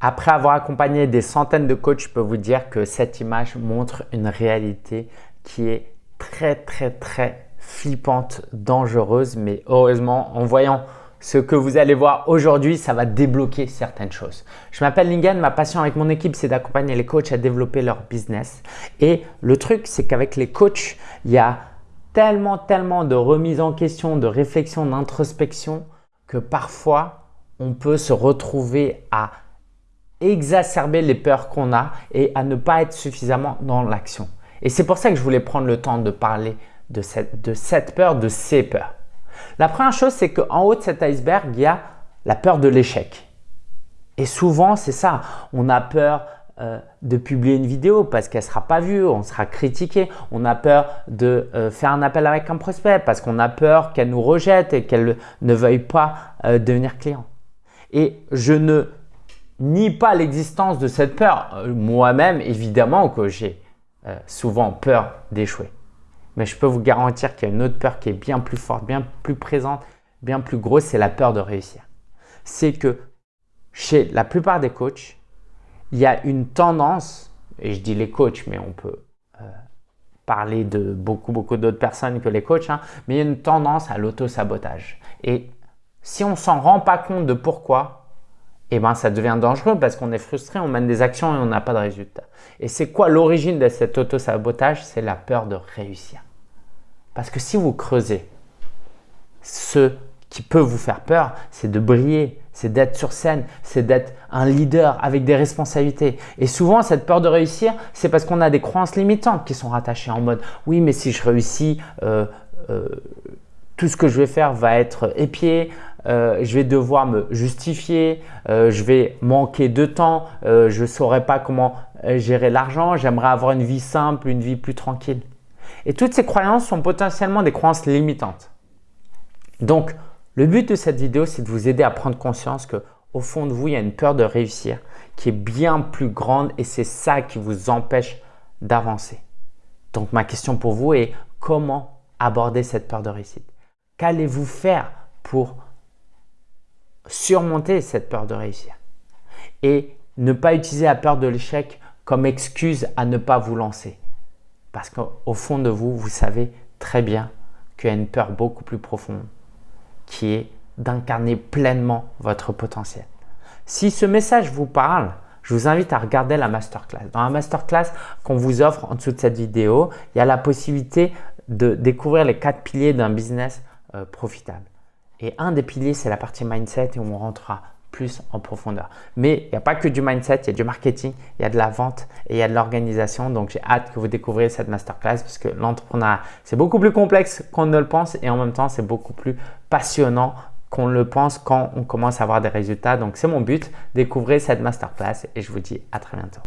Après avoir accompagné des centaines de coachs, je peux vous dire que cette image montre une réalité qui est très très très flippante, dangereuse. Mais heureusement, en voyant ce que vous allez voir aujourd'hui, ça va débloquer certaines choses. Je m'appelle Lingen, ma passion avec mon équipe, c'est d'accompagner les coachs à développer leur business. Et le truc, c'est qu'avec les coachs, il y a tellement, tellement de remise en question, de réflexion, d'introspection que parfois, on peut se retrouver à exacerber les peurs qu'on a et à ne pas être suffisamment dans l'action. Et c'est pour ça que je voulais prendre le temps de parler de cette, de cette peur, de ces peurs. La première chose, c'est qu'en haut de cet iceberg, il y a la peur de l'échec. Et souvent, c'est ça. On a peur euh, de publier une vidéo parce qu'elle sera pas vue, on sera critiqué. On a peur de euh, faire un appel avec un prospect parce qu'on a peur qu'elle nous rejette et qu'elle ne veuille pas euh, devenir client. Et je ne nie pas l'existence de cette peur. Moi-même, évidemment que j'ai souvent peur d'échouer. Mais je peux vous garantir qu'il y a une autre peur qui est bien plus forte, bien plus présente, bien plus grosse, c'est la peur de réussir. C'est que chez la plupart des coachs, il y a une tendance, et je dis les coachs, mais on peut euh, parler de beaucoup, beaucoup d'autres personnes que les coachs, hein, mais il y a une tendance à l'auto-sabotage. Et si on ne s'en rend pas compte de pourquoi, eh ben, ça devient dangereux parce qu'on est frustré, on mène des actions et on n'a pas de résultat. Et c'est quoi l'origine de cet auto-sabotage? C'est la peur de réussir. Parce que si vous creusez ce qui peut vous faire peur, c'est de briller, c'est d'être sur scène, c'est d'être un leader avec des responsabilités. Et souvent, cette peur de réussir, c'est parce qu'on a des croyances limitantes qui sont rattachées en mode « oui, mais si je réussis, euh, euh, tout ce que je vais faire va être épié, euh, je vais devoir me justifier, je vais manquer de temps, je ne saurai pas comment gérer l'argent, j'aimerais avoir une vie simple, une vie plus tranquille. » Et toutes ces croyances sont potentiellement des croyances limitantes. Donc, le but de cette vidéo, c'est de vous aider à prendre conscience qu'au fond de vous, il y a une peur de réussir qui est bien plus grande et c'est ça qui vous empêche d'avancer. Donc, ma question pour vous est comment aborder cette peur de réussite? Qu'allez-vous faire pour surmonter cette peur de réussir et ne pas utiliser la peur de l'échec comme excuse à ne pas vous lancer. Parce qu'au fond de vous, vous savez très bien qu'il y a une peur beaucoup plus profonde qui est d'incarner pleinement votre potentiel. Si ce message vous parle, je vous invite à regarder la masterclass. Dans la masterclass qu'on vous offre en dessous de cette vidéo, il y a la possibilité de découvrir les quatre piliers d'un business euh, profitable. Et un des piliers, c'est la partie mindset et on rentrera plus en profondeur. Mais il n'y a pas que du mindset, il y a du marketing, il y a de la vente et il y a de l'organisation. Donc, j'ai hâte que vous découvriez cette masterclass parce que l'entrepreneuriat, c'est beaucoup plus complexe qu'on ne le pense et en même temps, c'est beaucoup plus passionnant qu'on le pense quand on commence à avoir des résultats. Donc, c'est mon but, découvrez cette masterclass et je vous dis à très bientôt.